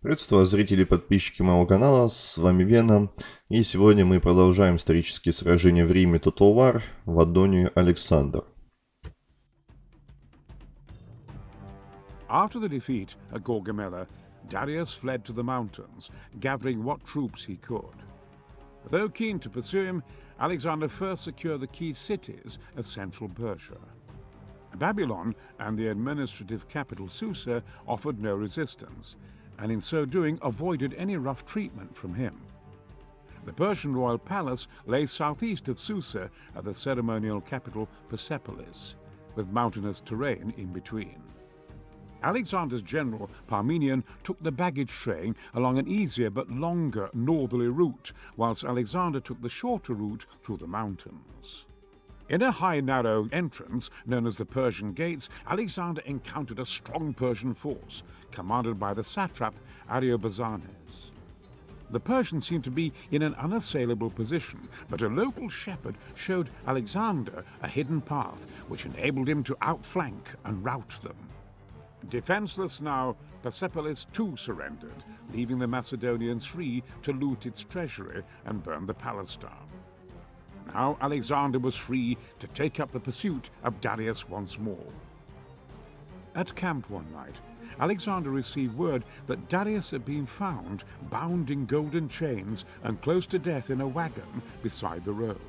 Приветствую зрители и подписчики моего канала, с вами Вена, и сегодня мы продолжаем исторические сражения в Риме Total War в Адоне Александр. After the defeat at Gorgamella, Darius fled to the mountains, gathering what troops he could. Though keen to pursue him, Alexander first secured the key cities of central Persia. Babylon and the administrative capital Susa offered no resistance, and in so doing avoided any rough treatment from him. The Persian royal palace lay southeast of Susa at the ceremonial capital Persepolis, with mountainous terrain in between. Alexander's general Parmenion took the baggage train along an easier but longer northerly route, whilst Alexander took the shorter route through the mountains. In a high narrow entrance, known as the Persian Gates, Alexander encountered a strong Persian force, commanded by the satrap Ariobazanes. The Persians seemed to be in an unassailable position, but a local shepherd showed Alexander a hidden path which enabled him to outflank and rout them. Defenseless now, Persepolis too surrendered, leaving the Macedonians free to loot its treasury and burn the palace down. Now Alexander was free to take up the pursuit of Darius once more. At camp one night, Alexander received word that Darius had been found bound in golden chains and close to death in a wagon beside the road.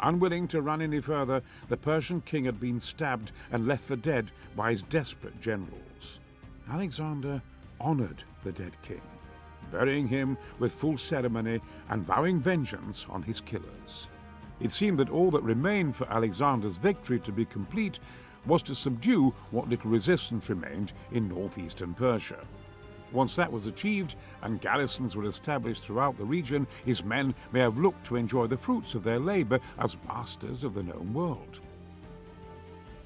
Unwilling to run any further, the Persian king had been stabbed and left for dead by his desperate generals. Alexander honored the dead king, burying him with full ceremony and vowing vengeance on his killers. It seemed that all that remained for Alexander's victory to be complete was to subdue what little resistance remained in northeastern Persia. Once that was achieved and garrisons were established throughout the region, his men may have looked to enjoy the fruits of their labor as masters of the known world.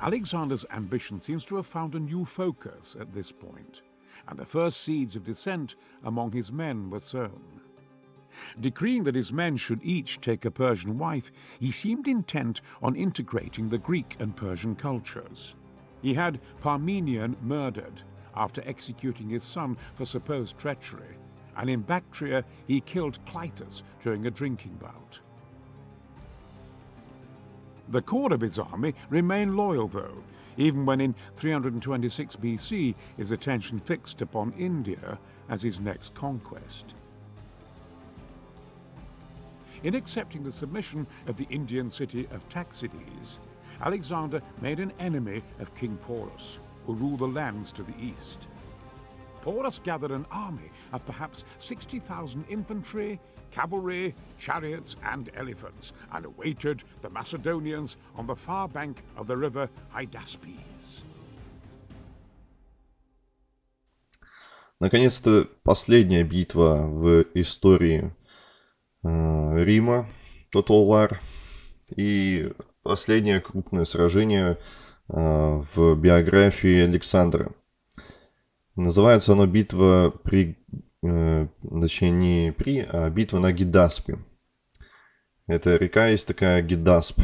Alexander's ambition seems to have found a new focus at this point, and the first seeds of dissent among his men were sown. Decreeing that his men should each take a Persian wife, he seemed intent on integrating the Greek and Persian cultures. He had Parmenion murdered after executing his son for supposed treachery, and in Bactria he killed Clitus during a drinking bout. The core of his army remained loyal, though, even when in 326 BC his attention fixed upon India as his next conquest. In accepting the submission of the Indian city of Taxides, Alexander made an enemy of King Porus, who ruled the lands to the east. Porus gathered an army of perhaps 60,000 infantry, cavalry, chariots, and elephants, and awaited the Macedonians on the far bank of the river Hydaspes. Наконец-то последняя битва в истории Э, Рима, Total War. И последнее крупное сражение э, в биографии Александра. Называется оно битва при, э, точнее не при, а битва на Гидаспе. Это река есть такая Гидасп.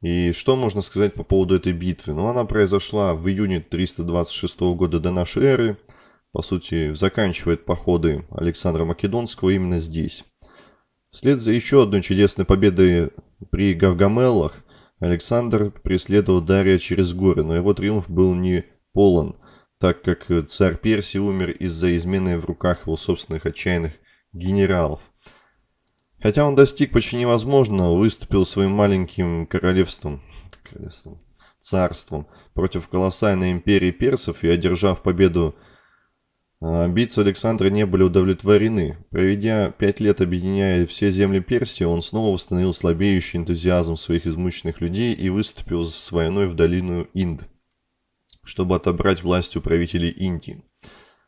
И что можно сказать по поводу этой битвы? Ну, она произошла в июне 326 года до нашей эры по сути, заканчивает походы Александра Македонского именно здесь. Вслед за еще одной чудесной победой при Гавгамеллах Александр преследовал Дария через горы, но его триумф был не полон, так как царь Персии умер из-за измены в руках его собственных отчаянных генералов. Хотя он достиг почти невозможного, выступил своим маленьким королевством, королевством царством против колоссальной империи персов и, одержав победу амбиции Александра не были удовлетворены. Проведя пять лет объединяя все земли Персии, он снова восстановил слабеющий энтузиазм своих измученных людей и выступил с войной в долину Инд, чтобы отобрать власть у правителей Индии.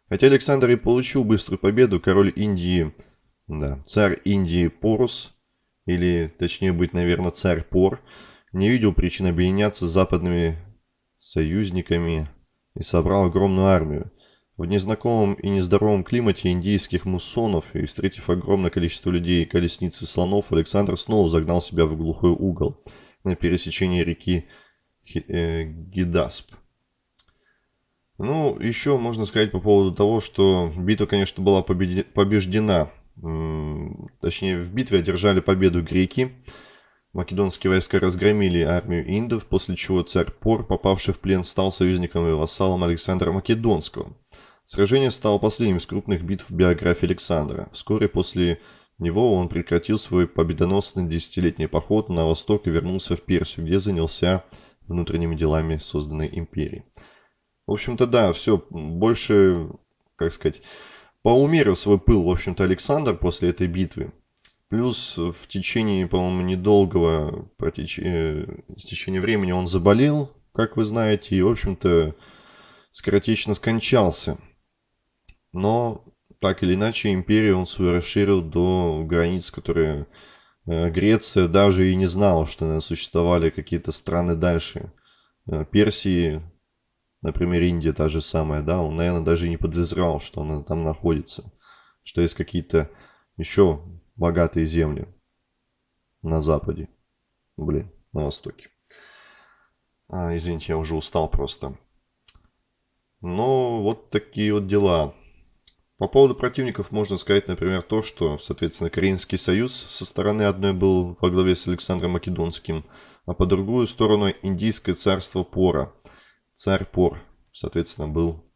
Хотя Александр и получил быструю победу, король Индии, да, царь Индии Порус, или точнее быть, наверное, царь Пор, не видел причин объединяться с западными союзниками и собрал огромную армию – в незнакомом и нездоровом климате индийских муссонов и встретив огромное количество людей и колесниц и слонов, Александр снова загнал себя в глухой угол на пересечении реки э, Гидасп. Ну, еще можно сказать по поводу того, что битва, конечно, была побеждена. Точнее, в битве одержали победу греки. Македонские войска разгромили армию индов, после чего царь Пор, попавший в плен, стал союзником и вассалом Александра Македонского. Сражение стало последним из крупных битв в биографии Александра. Вскоре после него он прекратил свой победоносный десятилетний поход на восток и вернулся в Персию, где занялся внутренними делами созданной империи. В общем-то, да, все, больше, как сказать, поумерил свой пыл, в общем-то, Александр после этой битвы. Плюс в течение, по-моему, недолгого протеч... э, течения времени он заболел, как вы знаете, и, в общем-то, скоротечно скончался. Но, так или иначе, империю он свою расширил до границ, которые э, Греция даже и не знала, что существовали какие-то страны дальше. Э, Персии, например, Индия та же самая, да, он, наверное, даже не подозревал, что она там находится, что есть какие-то еще богатые земли на западе. Блин, на востоке. А, извините, я уже устал просто. Но вот такие вот дела. По поводу противников можно сказать, например, то, что, соответственно, Каринский союз со стороны одной был во главе с Александром Македонским, а по другую сторону Индийское царство Пора. Царь Пор, соответственно, был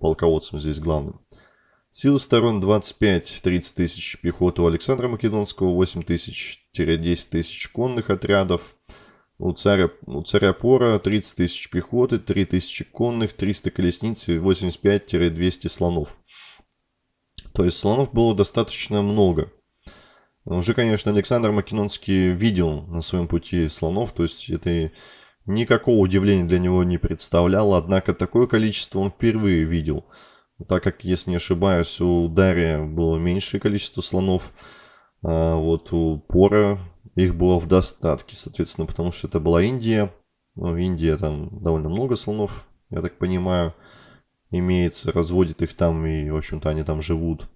полководцем здесь главным. Силы сторон 25-30 тысяч пехоты у Александра Македонского, 8 тысяч-10 тысяч конных отрядов. У царя, у царя Пора 30 тысяч пехоты, 3 тысячи конных, 300 колесниц и 85-200 слонов. То есть слонов было достаточно много. Уже, конечно, Александр Македонский видел на своем пути слонов, то есть это никакого удивления для него не представляло, однако такое количество он впервые видел – так как, если не ошибаюсь, у Дария было меньшее количество слонов, а вот у Пора их было в достатке, соответственно, потому что это была Индия. Ну, в Индии там довольно много слонов, я так понимаю, имеется, разводит их там и, в общем-то, они там живут.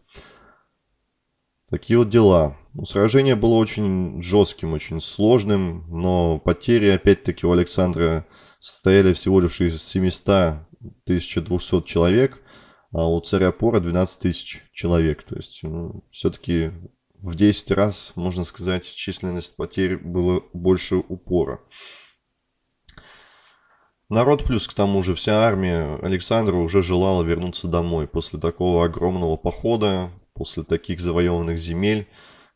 Такие вот дела. Ну, сражение было очень жестким, очень сложным, но потери, опять-таки, у Александра состояли всего лишь из 700 1200 человек – а у царя Пора 12 тысяч человек. То есть, ну, все-таки в 10 раз, можно сказать, численность потерь было больше упора. Народ плюс к тому же вся армия Александра уже желала вернуться домой после такого огромного похода, после таких завоеванных земель.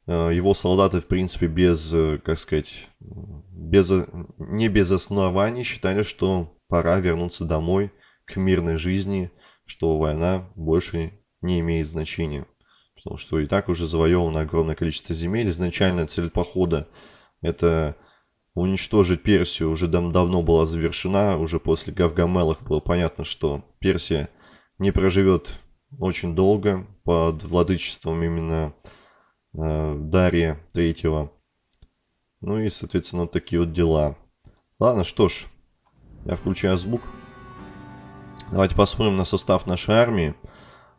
Э, его солдаты, в принципе, без, э, как сказать, без, не без оснований считали, что пора вернуться домой к мирной жизни – что война больше не имеет значения. Потому что и так уже завоевано огромное количество земель. Изначальная цель похода это уничтожить Персию уже дав давно была завершена. Уже после Гавгамелах было понятно, что Персия не проживет очень долго под владычеством именно э, Дария Третьего. Ну и, соответственно, вот такие вот дела. Ладно, что ж, я включаю звук. Давайте посмотрим на состав нашей армии.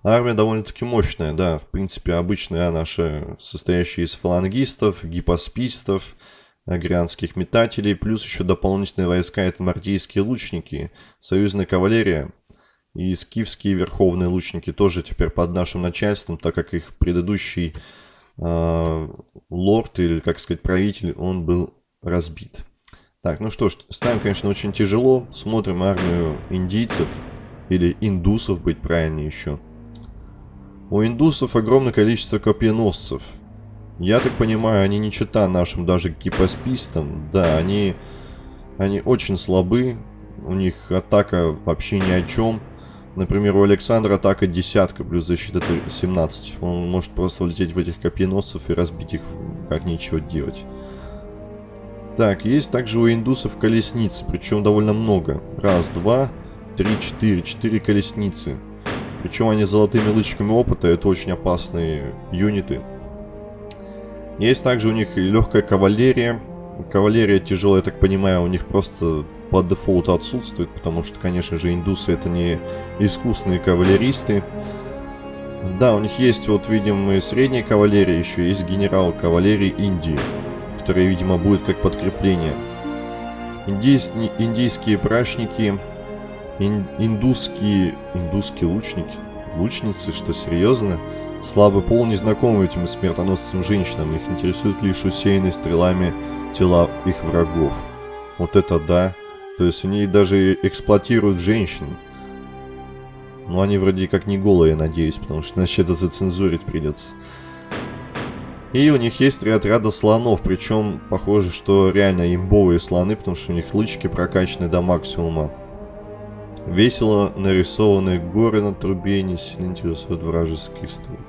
Армия довольно-таки мощная, да, в принципе, обычная наша, состоящая из фалангистов, гипоспистов, агрианских метателей, плюс еще дополнительные войска, это мартийские лучники, союзная кавалерия и скифские верховные лучники тоже теперь под нашим начальством, так как их предыдущий э, лорд, или, как сказать, правитель, он был разбит. Так, ну что ж, ставим, конечно, очень тяжело. Смотрим армию индийцев. Или индусов быть правильнее еще. У индусов огромное количество копьеносцев. Я так понимаю, они не чита нашим даже гипоспистам. Да, они, они очень слабы. У них атака вообще ни о чем. Например, у Александра атака десятка плюс защита 17. Он может просто влететь в этих копьеносцев и разбить их, как нечего делать. Так, есть также у индусов колесницы, причем довольно много. Раз, два, 3-4, 4 колесницы. Причем они с золотыми лычками опыта, это очень опасные юниты. Есть также у них легкая кавалерия. Кавалерия тяжелая, я так понимаю, у них просто по дефолту отсутствует, потому что, конечно же, индусы это не искусные кавалеристы. Да, у них есть, вот, видим, и средняя кавалерия, еще есть генерал кавалерии Индии, который, видимо, будет как подкрепление. Индийс... Индийские прачники Ин индусские... Индусские лучники? Лучницы? Что, серьезно? Слабый пол не знаком этим смертоносцам женщинам. Их интересуют лишь усеянные стрелами тела их врагов. Вот это да. То есть они даже эксплуатируют женщин. Ну, они вроде как не голые, надеюсь, потому что иначе это зацензурить придется. И у них есть три отряда слонов, причем похоже, что реально имбовые слоны, потому что у них лычки прокачаны до максимума. Весело нарисованные горы на трубе не сильно интересуют вражеских стрелков.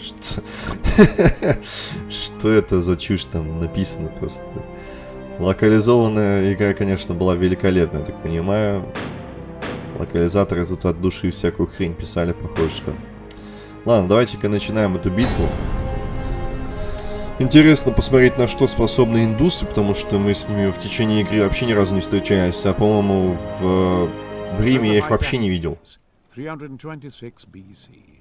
Что? Что это за чушь там написано просто? Локализованная игра, конечно, была великолепная, так понимаю. Локализаторы тут от души всякую хрень писали, похоже, что... Ладно, давайте-ка начинаем эту битву. Интересно посмотреть, на что способны индусы, потому что мы с ними в течение игры вообще ни разу не встречались, а, по-моему, в, в Риме я их вообще не видел. 326 BC.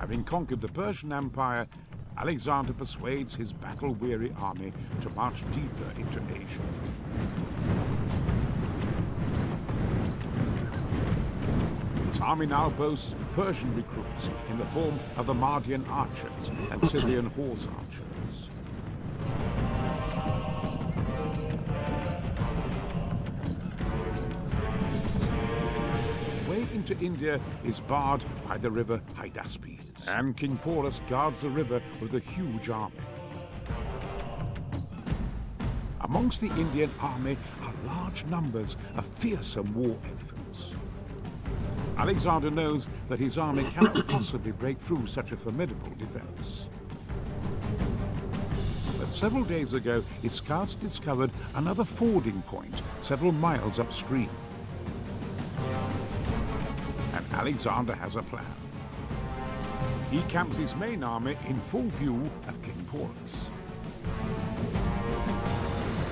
Having conquered the Persian Empire, Alexander persuades his battle-weary army to march deeper into Asia. His army now boasts Persian recruits in the form of the Mardian archers and Scythian horse archers. Into India is barred by the river Hydaspes, and King Porus guards the river with a huge army. Amongst the Indian army are large numbers of fearsome war elephants. Alexander knows that his army cannot possibly break through such a formidable defense. But several days ago, his scouts discovered another fording point several miles upstream. And Alexander has a plan. He camps his main army in full view of King Porus.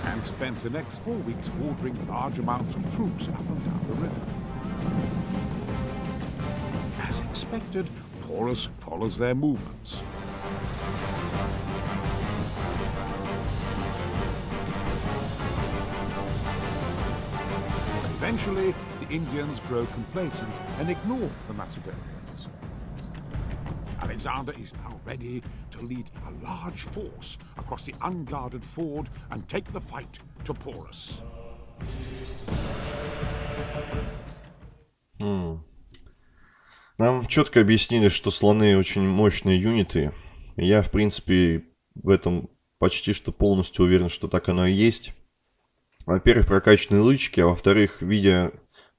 And spends the next four weeks ordering large amounts of troops up and down the river As expected, Porus follows their movements. Eventually, Indians grow complacent and ignore the Macedonians. Alexander is now ready to lead a large force across the unguarded ford and take the fight to Porus. Hmm. Нам четко объяснили, что слоны очень мощные юниты. Я, в принципе, в этом почти что полностью уверен, что так оно и есть. Во-первых, прокачанные лычки, а во-вторых, видя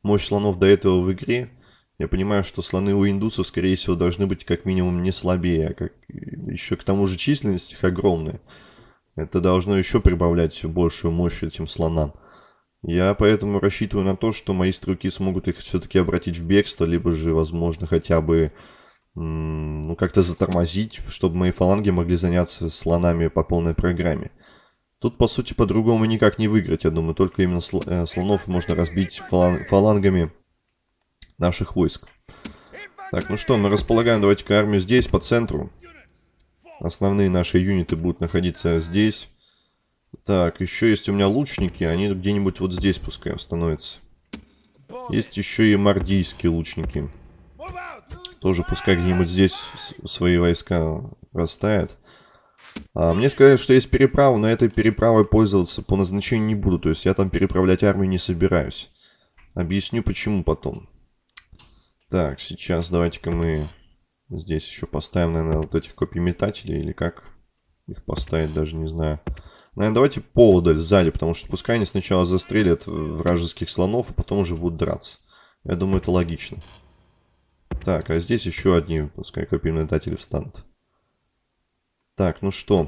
мощь слонов до этого в игре, я понимаю, что слоны у индусов, скорее всего, должны быть как минимум не слабее, а как... еще к тому же численность их огромная. Это должно еще прибавлять большую мощь этим слонам. Я поэтому рассчитываю на то, что мои стрелки смогут их все-таки обратить в бегство, либо же, возможно, хотя бы ну, как-то затормозить, чтобы мои фаланги могли заняться слонами по полной программе. Тут, по сути, по-другому никак не выиграть, я думаю. Только именно сл э, слонов можно разбить фалан фалангами наших войск. Так, ну что, мы располагаем, давайте-ка армию здесь, по центру. Основные наши юниты будут находиться здесь. Так, еще есть у меня лучники. Они где-нибудь вот здесь пускай становятся. Есть еще и мордийские лучники. Тоже пускай где-нибудь здесь свои войска расставят. А, мне сказали, что есть переправа, но этой переправой пользоваться по назначению не буду. То есть я там переправлять армию не собираюсь. Объясню почему потом. Так, сейчас давайте-ка мы здесь еще поставим, наверное, вот этих копий-метателей. Или как их поставить, даже не знаю. Наверное, давайте поводаль сзади, потому что пускай они сначала застрелят вражеских слонов, а потом уже будут драться. Я думаю, это логично. Так, а здесь еще одни, пускай копиметатели встанут. Так, ну что.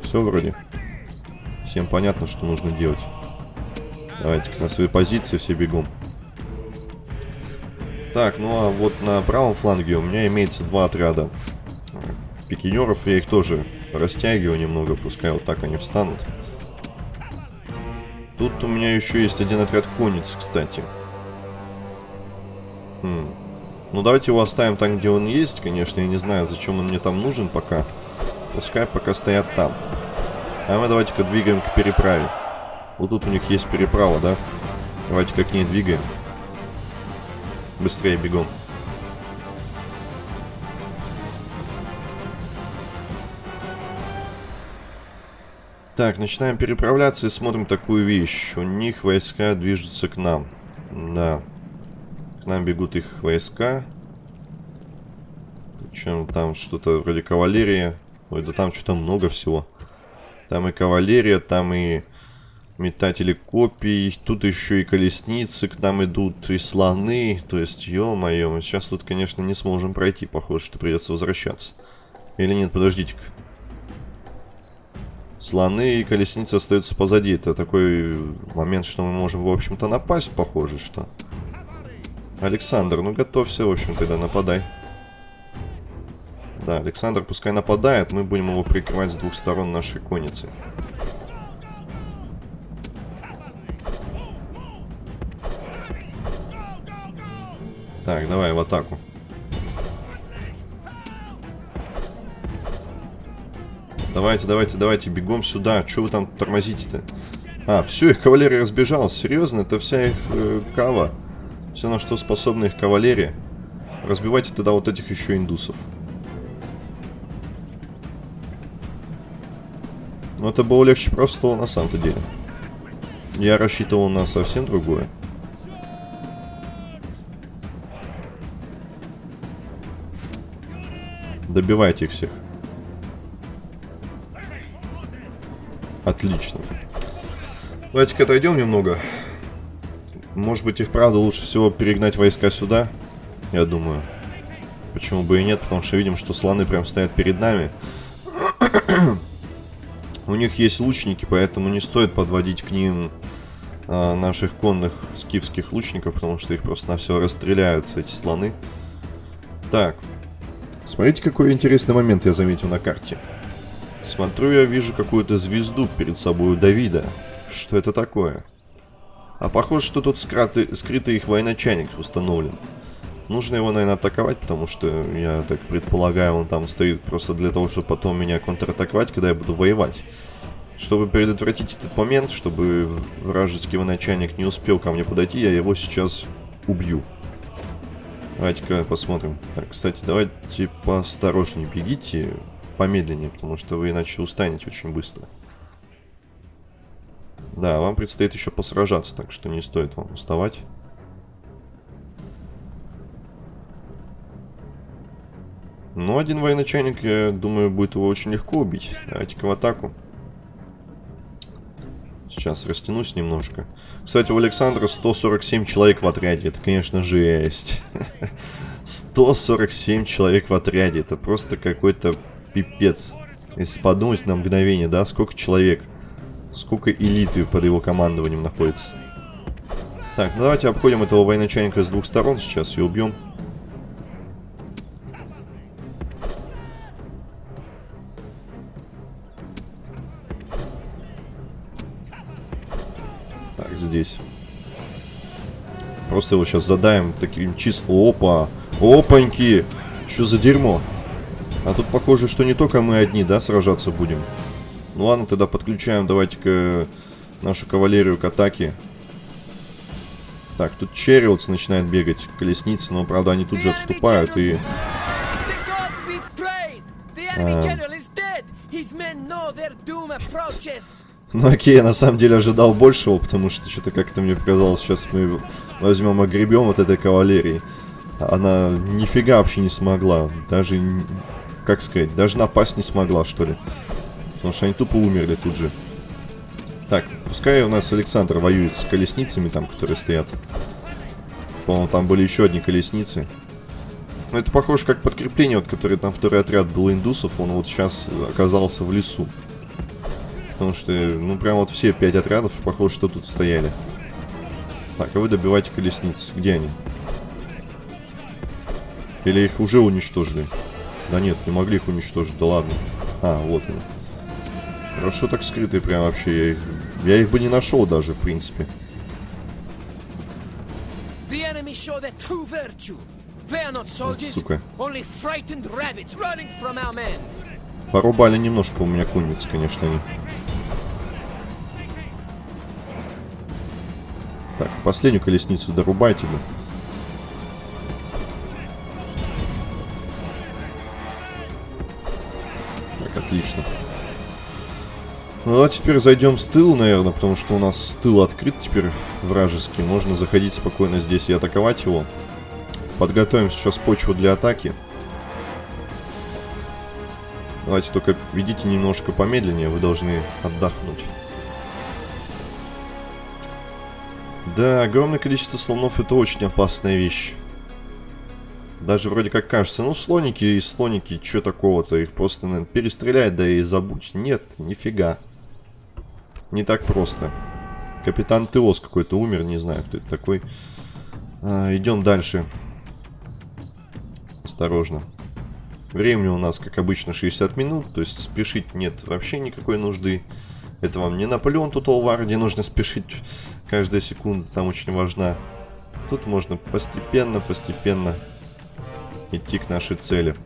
Все вроде. Всем понятно, что нужно делать. Давайте на свои позиции все бегом. Так, ну а вот на правом фланге у меня имеется два отряда пикинеров. Я их тоже Растягиваю немного, пускай вот так они встанут. Тут у меня еще есть один отряд конниц, кстати. Хм. Ну, давайте его оставим там, где он есть, конечно. Я не знаю, зачем он мне там нужен пока. Пускай пока стоят там. А мы давайте-ка двигаем к переправе. Вот тут у них есть переправа, да? Давайте-ка к ней двигаем. Быстрее бегом. Так, начинаем переправляться и смотрим такую вещь. У них войска движутся к нам. Да. К нам бегут их войска. Причем там что-то вроде кавалерия. Ой, да там что-то много всего. Там и кавалерия, там и метатели копий. Тут еще и колесницы к нам идут, и слоны. То есть, ё-моё, мы сейчас тут, конечно, не сможем пройти. Похоже, что придется возвращаться. Или нет, подождите-ка. Слоны и колесницы остаются позади. Это такой момент, что мы можем, в общем-то, напасть, похоже, что. Александр, ну готовься, в общем, тогда нападай. Да, Александр пускай нападает, мы будем его прикрывать с двух сторон нашей конницы. Так, давай в атаку. Давайте, давайте, давайте, бегом сюда. Что вы там тормозите-то? А, все, их кавалерия разбежалась. Серьезно? Это вся их э, кава. Все, на что способна их кавалерия. Разбивайте тогда вот этих еще индусов. Но это было легче простого на самом-то деле. Я рассчитывал на совсем другое. Добивайте их всех. Отлично. Давайте-ка отойдем немного. Может быть и вправду лучше всего перегнать войска сюда. Я думаю. Почему бы и нет, потому что видим, что слоны прям стоят перед нами. У них есть лучники, поэтому не стоит подводить к ним а, наших конных скифских лучников, потому что их просто на все расстреляют, эти слоны. Так. Смотрите, какой интересный момент я заметил на карте. Смотрю, я вижу какую-то звезду перед собой у Давида. Что это такое? А похоже, что тут скрытый, скрытый их военачальник установлен. Нужно его, наверное, атаковать, потому что, я так предполагаю, он там стоит просто для того, чтобы потом меня контратаковать, когда я буду воевать. Чтобы предотвратить этот момент, чтобы вражеский военачальник не успел ко мне подойти, я его сейчас убью. Давайте-ка посмотрим. Так, кстати, давайте поосторожнее бегите помедленнее, потому что вы иначе устанете очень быстро. Да, вам предстоит еще посражаться, так что не стоит вам уставать. Ну, один военачальник, я думаю, будет его очень легко убить. Давайте-ка в атаку. Сейчас растянусь немножко. Кстати, у Александра 147 человек в отряде. Это, конечно, жесть. 147 человек в отряде. Это просто какой-то Пипец. Если подумать на мгновение, да, сколько человек, сколько элиты под его командованием находится. Так, ну давайте обходим этого военачальника с двух сторон сейчас и убьем. Так, здесь. Просто его сейчас задаем таким чисто... Опа! Опаньки! Что за дерьмо? А тут похоже, что не только мы одни, да, сражаться будем. Ну ладно, тогда подключаем, давайте-ка нашу кавалерию к атаке. Так, тут Черриотс начинает бегать, колесницы, но, правда, они тут же отступают и... А... Ну окей, я на самом деле ожидал большего, потому что что-то как-то мне показалось, сейчас мы возьмем огребем от этой кавалерии. Она нифига вообще не смогла, даже как сказать, даже напасть не смогла, что ли. Потому что они тупо умерли тут же. Так, пускай у нас Александр воюет с колесницами там, которые стоят. По-моему, там были еще одни колесницы. Но это похоже как подкрепление, вот, которое там второй отряд был индусов, он вот сейчас оказался в лесу. Потому что, ну, прям вот все пять отрядов, похоже, что тут стояли. Так, а вы добивайте колесниц. Где они? Или их уже уничтожили? Да нет, не могли их уничтожить, да ладно. А, вот они. Хорошо так скрытые прям вообще. Я их, я их бы не нашел даже, в принципе. Сука. Порубали немножко у меня конницы, конечно, они. Так, последнюю колесницу дорубайте бы. Так, отлично. Ну а теперь зайдем с тыла, наверное, потому что у нас тыл открыт теперь вражеский. Можно заходить спокойно здесь и атаковать его. Подготовим сейчас почву для атаки. Давайте только ведите немножко помедленнее, вы должны отдохнуть. Да, огромное количество слонов это очень опасная вещь. Даже вроде как кажется, ну слоники и слоники, что такого-то, их просто наверное, перестрелять, да и забудь. Нет, нифига. Не так просто. Капитан Теос какой-то умер, не знаю, кто это такой. А, идем дальше. Осторожно. Времени у нас, как обычно, 60 минут, то есть спешить нет вообще никакой нужды. Это вам не Наполеон Total War, где нужно спешить каждая секунда, там очень важна. Тут можно постепенно, постепенно идти к нашей цели.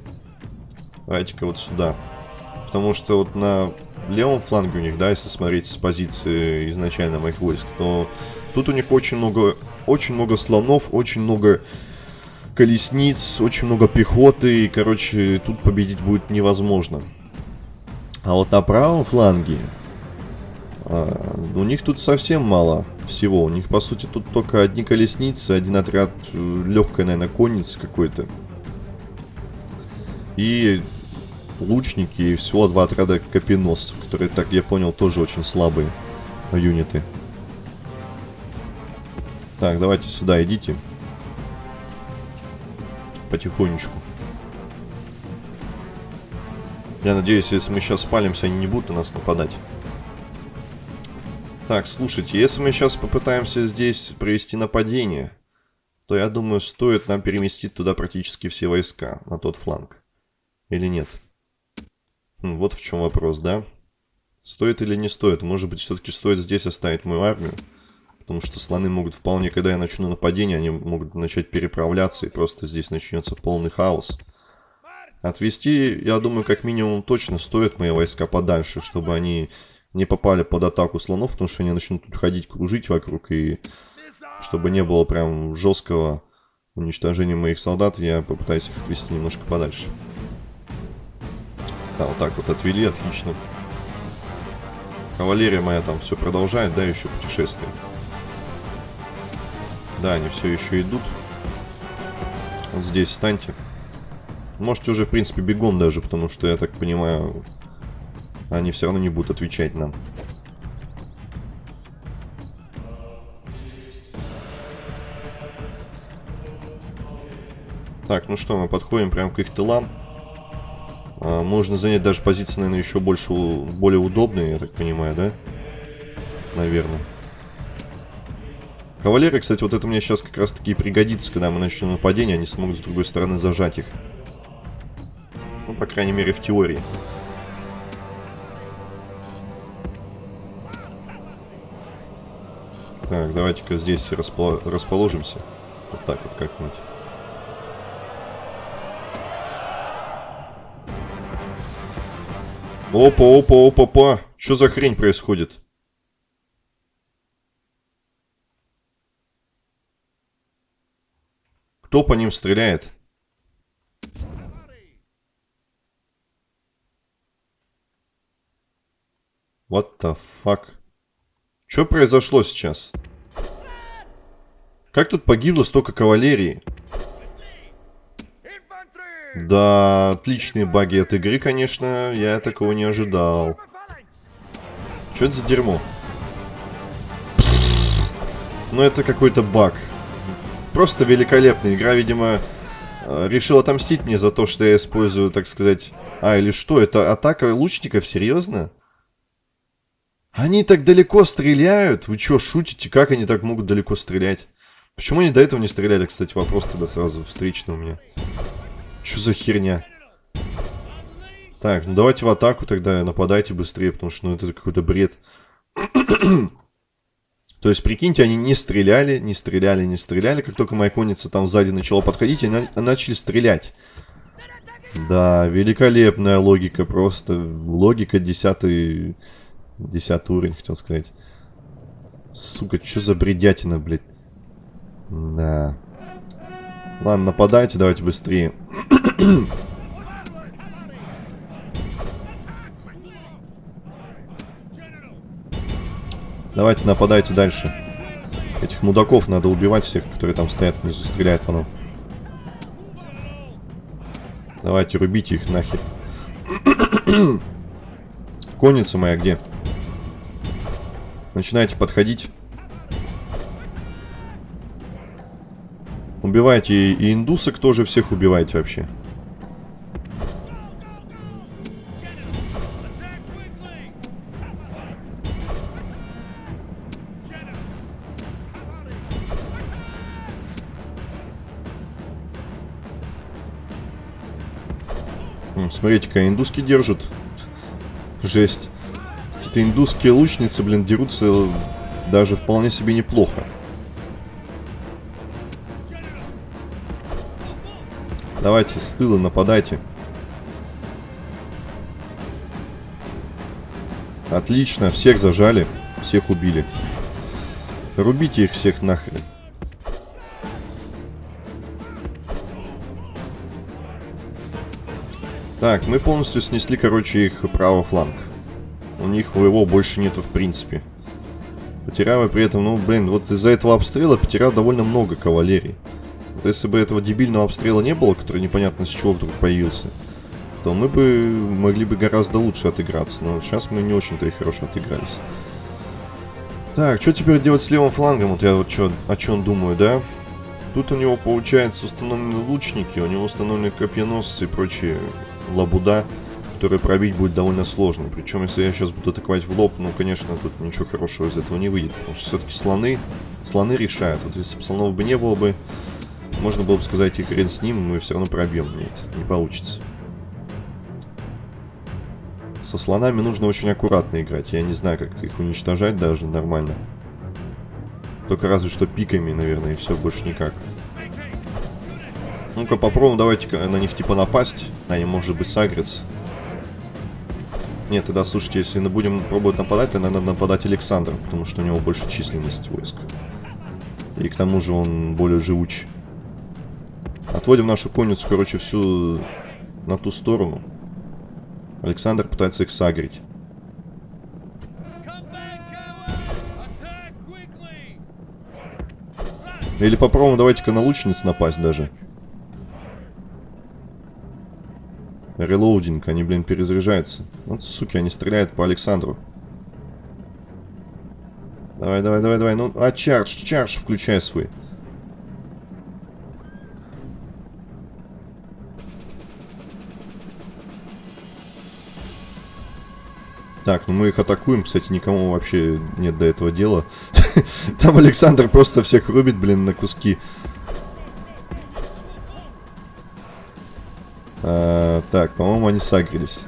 Давайте-ка вот сюда. Потому что вот на левом фланге у них, да, если смотреть с позиции изначально моих войск, то тут у них очень много, очень много слонов, очень много колесниц, очень много пехоты, и, короче, тут победить будет невозможно. А вот на правом фланге а, у них тут совсем мало всего. У них, по сути, тут только одни колесницы, один отряд э, легкой, наверное, конницы какой-то. И лучники, и всего два отряда копеносцев, которые, так я понял, тоже очень слабые юниты. Так, давайте сюда идите. Потихонечку. Я надеюсь, если мы сейчас спалимся, они не будут на нас нападать. Так, слушайте, если мы сейчас попытаемся здесь провести нападение, то я думаю, стоит нам переместить туда практически все войска, на тот фланг. Или нет? Вот в чем вопрос, да? Стоит или не стоит? Может быть, все-таки стоит здесь оставить мою армию? Потому что слоны могут вполне, когда я начну нападение, они могут начать переправляться, и просто здесь начнется полный хаос. Отвести, я думаю, как минимум точно стоит мои войска подальше, чтобы они не попали под атаку слонов, потому что они начнут тут ходить, кружить вокруг, и чтобы не было прям жесткого уничтожения моих солдат, я попытаюсь их отвести немножко подальше. Да, вот так вот отвели, отлично. Кавалерия моя там все продолжает, да, еще путешествие. Да, они все еще идут. Вот здесь встаньте. Можете уже, в принципе, бегом даже, потому что, я так понимаю, они все равно не будут отвечать нам. Так, ну что, мы подходим прямо к их тылам. А, можно занять даже позиции, наверное, еще больше, более удобные, я так понимаю, да? Наверное. Кавалеры, кстати, вот это мне сейчас как раз таки пригодится, когда мы начнем нападение, они смогут с другой стороны зажать их. Ну, по крайней мере, в теории. Так, давайте-ка здесь распол расположимся. Вот так вот как-нибудь. Опа, опа, опа, опа. Что за хрень происходит? Кто по ним стреляет? What the fuck? Что произошло сейчас? Как тут погибло столько кавалерии? Да, отличные баги от игры, конечно. Я такого не ожидал. Что это за дерьмо? Ну, это какой-то баг. Просто великолепная игра, видимо, э, решил отомстить мне за то, что я использую, так сказать... А, или что, это атака лучников? Серьезно? Они так далеко стреляют? Вы что, шутите? Как они так могут далеко стрелять? Почему они до этого не стреляли, кстати, вопрос тогда сразу встречный у меня. Что за херня? Так, ну давайте в атаку тогда, нападайте быстрее, потому что ну, это какой-то бред. То есть, прикиньте, они не стреляли, не стреляли, не стреляли. Как только моя конница там сзади начала подходить, они начали стрелять. Да, великолепная логика, просто логика десятый, десятый уровень, хотел сказать. Сука, что за бредятина, блядь. Да. Ладно, нападайте, давайте быстрее. Давайте нападайте дальше. Этих мудаков надо убивать всех, которые там стоят внизу, стреляют по нам. Давайте, рубите их нахер. Конница моя где? Начинайте подходить. Убивайте и индусок тоже всех убивайте вообще. Смотрите-ка, индуски держат. Жесть. Какие-то индусские лучницы, блин, дерутся даже вполне себе неплохо. Давайте с тыла нападайте. Отлично, всех зажали, всех убили. Рубите их всех нахрен. Так, мы полностью снесли, короче, их правый фланг. У них его больше нету в принципе. Потеряв при этом, ну, блин, вот из-за этого обстрела потерял довольно много кавалерий. Если бы этого дебильного обстрела не было, который непонятно с чего вдруг появился, то мы бы могли бы гораздо лучше отыграться. Но сейчас мы не очень-то и хорошо отыгрались. Так, что теперь делать с левым флангом? Вот я вот чё, о чем думаю, да? Тут у него, получается, установлены лучники, у него установлены копьеносцы и прочие лабуда, который пробить будет довольно сложно. Причем, если я сейчас буду атаковать в лоб, ну, конечно, тут ничего хорошего из этого не выйдет. Потому что все-таки слоны, слоны решают. Вот если бы слонов бы не было бы, можно было бы сказать, и хрен с ним, мы все равно пробьем. Нет, не получится. Со слонами нужно очень аккуратно играть. Я не знаю, как их уничтожать даже нормально. Только разве что пиками, наверное, и все, больше никак. Ну-ка попробуем, давайте на них типа напасть. Они, может быть, сагрятся. Нет, тогда, слушайте, если мы будем пробовать нападать, то надо нападать Александр, потому что у него больше численность войск. И к тому же он более живуч. Отводим нашу конницу, короче, всю на ту сторону. Александр пытается их сагрить. Или попробуем, давайте-ка на лучниц напасть даже. Релоудинг, они, блин, перезаряжаются. Вот, суки, они стреляют по Александру. Давай, давай, давай, давай. Ну, а чардж, чардж включай свой. Так, ну мы их атакуем. Кстати, никому вообще нет до этого дела. Там Александр просто всех рубит, блин, на куски. А, так, по-моему, они сагрились.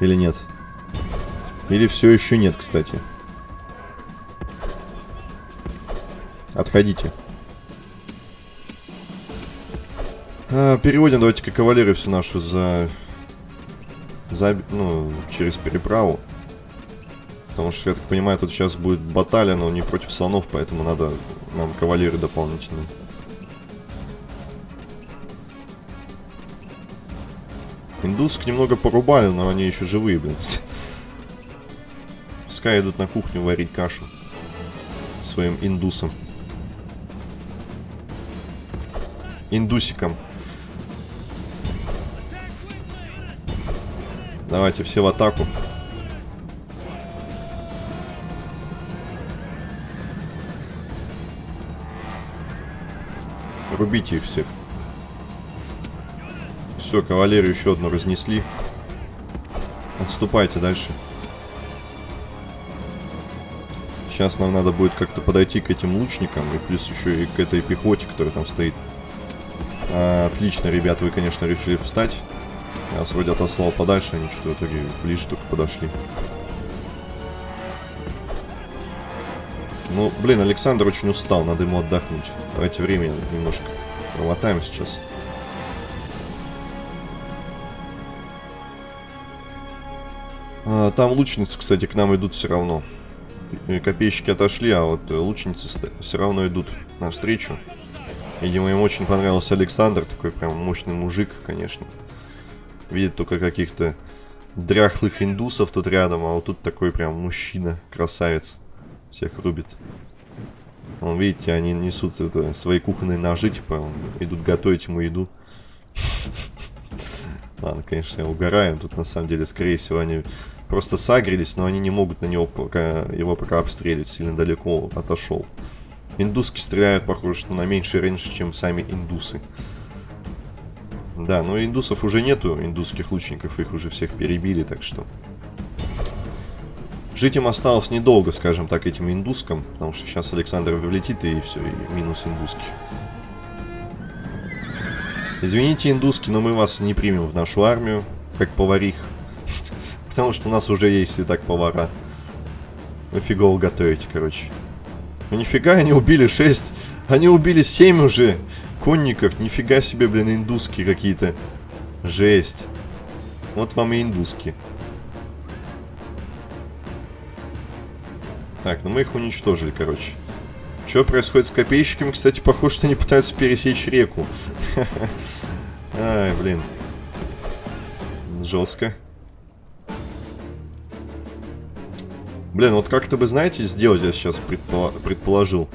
Или нет? Или все еще нет, кстати. Отходите. А, переводим давайте-ка кавалерию всю нашу за... за... Ну, через переправу. Потому что, я так понимаю, тут сейчас будет баталия, но не против слонов, поэтому надо нам кавалерию дополнительную. Индуск немного порубали, но они еще живые, блин. Пускай идут на кухню варить кашу. Своим индусом. Индусиком. Давайте все в атаку. Рубите их всех. Все, кавалерию еще одну разнесли. Отступайте дальше. Сейчас нам надо будет как-то подойти к этим лучникам. И плюс еще и к этой пехоте, которая там стоит. А, отлично, ребят, вы, конечно, решили встать. Я вас вроде отослал подальше, они что-то в итоге ближе только подошли. Ну, блин, Александр очень устал, надо ему отдохнуть. Давайте время немножко промотаем сейчас. А, там лучницы, кстати, к нам идут все равно. копейщики отошли, а вот лучницы все равно идут навстречу. Видимо, им очень понравился Александр, такой прям мощный мужик, конечно. Видит только каких-то дряхлых индусов тут рядом, а вот тут такой прям мужчина, красавец. Всех рубит. Вон, видите, они несут это, свои кухонные ножи, типа, идут готовить ему еду. Ладно, конечно, я угораю. Тут, на самом деле, скорее всего, они просто сагрились, но они не могут на него пока, его пока обстреливать. Сильно далеко отошел. Индуски стреляют, похоже, что на меньший рейндж, чем сами индусы. Да, но индусов уже нету, индусских лучников, их уже всех перебили, так что... Жить им осталось недолго, скажем так, этим индускам, потому что сейчас Александр влетит и все, и минус индуски. Извините, индуски, но мы вас не примем в нашу армию, как поварих. Потому что у нас уже есть и так повара. Вы фигово готовите, короче. Ну нифига, они убили 6. Они убили 7 уже конников. Нифига себе, блин, индуски какие-то. Жесть. Вот вам и индуски. Так, ну мы их уничтожили, короче. Что происходит с копейщиками? Кстати, похоже, что они пытаются пересечь реку. Ай, блин. Жестко. Блин, вот как-то бы, знаете, сделать я сейчас предположил.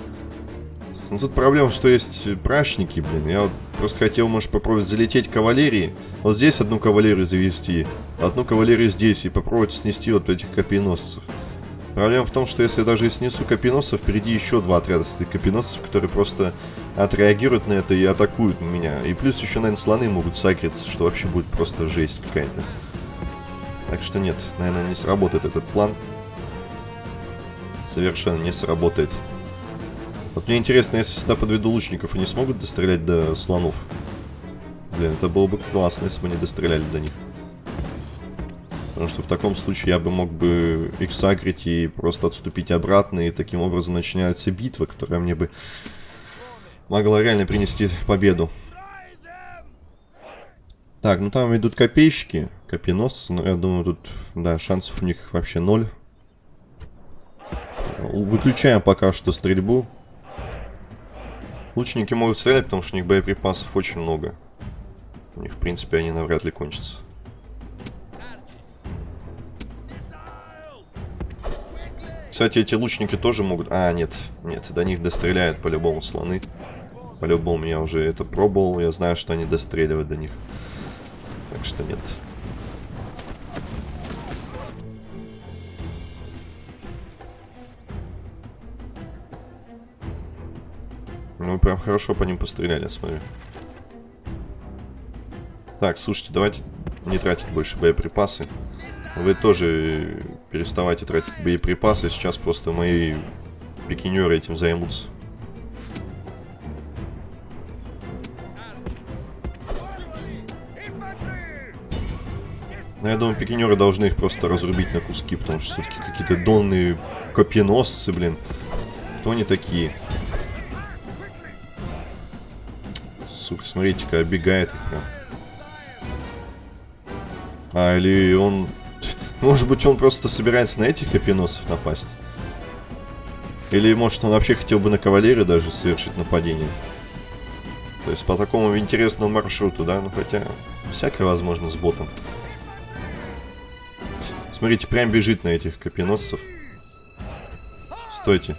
Ну, тут проблема, что есть прачники, блин. Я вот просто хотел, может, попробовать залететь кавалерии. Вот здесь одну кавалерию завести, одну кавалерию здесь и попробовать снести вот этих копейносцев. Проблема в том, что если я даже снесу копеносцев, впереди еще два отряда стоит копеносцев, которые просто отреагируют на это и атакуют меня. И плюс еще, наверное, слоны могут сагриться, что вообще будет просто жесть какая-то. Так что нет, наверное, не сработает этот план. Совершенно не сработает. Вот мне интересно, если сюда подведу лучников, они смогут дострелять до слонов? Блин, это было бы классно, если бы они достреляли до них. Потому что в таком случае я бы мог бы их сагрить и просто отступить обратно, и таким образом начинается битва, которая мне бы могла реально принести победу. Так, ну там идут копейщики, копьеносцы, но я думаю, тут, да, шансов у них вообще ноль. Выключаем пока что стрельбу. Лучники могут стрелять, потому что у них боеприпасов очень много. У них, в принципе, они навряд ли кончатся. Кстати, эти лучники тоже могут... А, нет, нет, до них достреляют по-любому слоны. По-любому я уже это пробовал, я знаю, что они достреливают до них. Так что нет. Ну, прям хорошо по ним постреляли, смотрю. Так, слушайте, давайте не тратить больше боеприпасы. Вы тоже переставайте тратить боеприпасы. Сейчас просто мои пикинеры этим займутся. Ну, я думаю, пикинеры должны их просто разрубить на куски, потому что все-таки какие-то донные копьеносцы, блин. Кто они такие? Сука, смотрите-ка, оббегает их прям. А, или он может быть, он просто собирается на этих копеносов напасть? Или, может, он вообще хотел бы на кавалерию даже совершить нападение? То есть по такому интересному маршруту, да? Ну, хотя, всякое возможно с ботом. Смотрите, прям бежит на этих копеносцев. Стойте.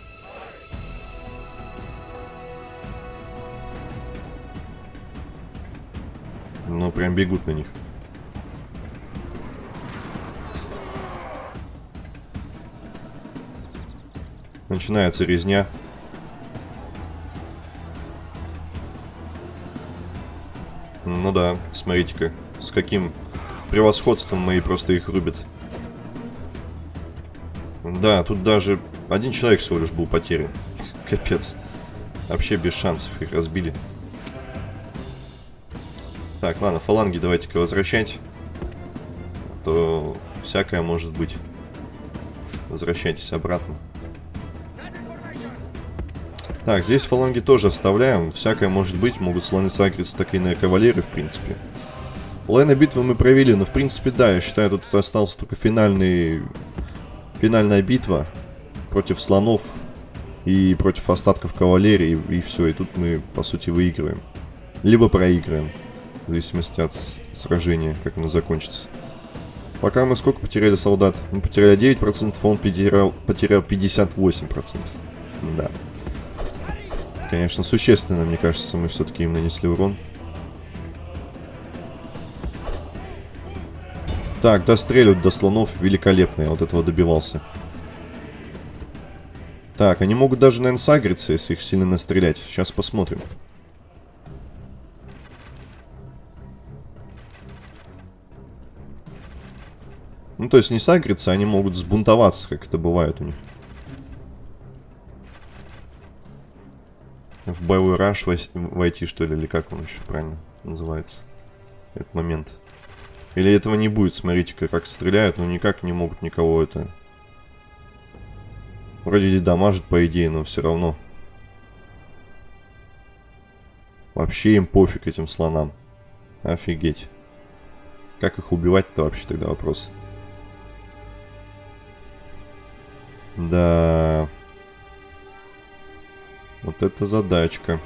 Прям бегут на них. Начинается резня. Ну да, смотрите-ка, с каким превосходством мои просто их рубят. Да, тут даже один человек всего лишь был потерян. Капец. Вообще без шансов их разбили. Так, ладно, фаланги давайте-ка возвращать. А то всякое может быть. Возвращайтесь обратно. Так, здесь фаланги тоже оставляем. Всякое может быть. Могут слоны сагриться так и на кавалеры, в принципе. Половина битвы мы провели, но в принципе, да, я считаю, тут остался только финальный... Финальная битва. против слонов и против остатков кавалерии, и, и все. И тут мы, по сути, выигрываем. Либо проигрываем. В зависимости от сражения, как оно закончится. Пока мы сколько потеряли солдат? Мы потеряли 9%, он потерял, потерял 58%. Да. Конечно, существенно, мне кажется, мы все-таки им нанесли урон. Так, достреливают до слонов великолепно, я вот этого добивался. Так, они могут даже, наверное, сагриться, если их сильно настрелять. Сейчас посмотрим. Ну, то есть не сагриться, они могут сбунтоваться, как это бывает у них. В боевой раш войти, что ли, или как он еще правильно называется? Этот момент. Или этого не будет, смотрите-ка, как стреляют, но никак не могут никого это... Вроде здесь дамажит, по идее, но все равно. Вообще им пофиг этим слонам. Офигеть. Как их убивать-то вообще тогда вопрос? Да. Вот это задачка.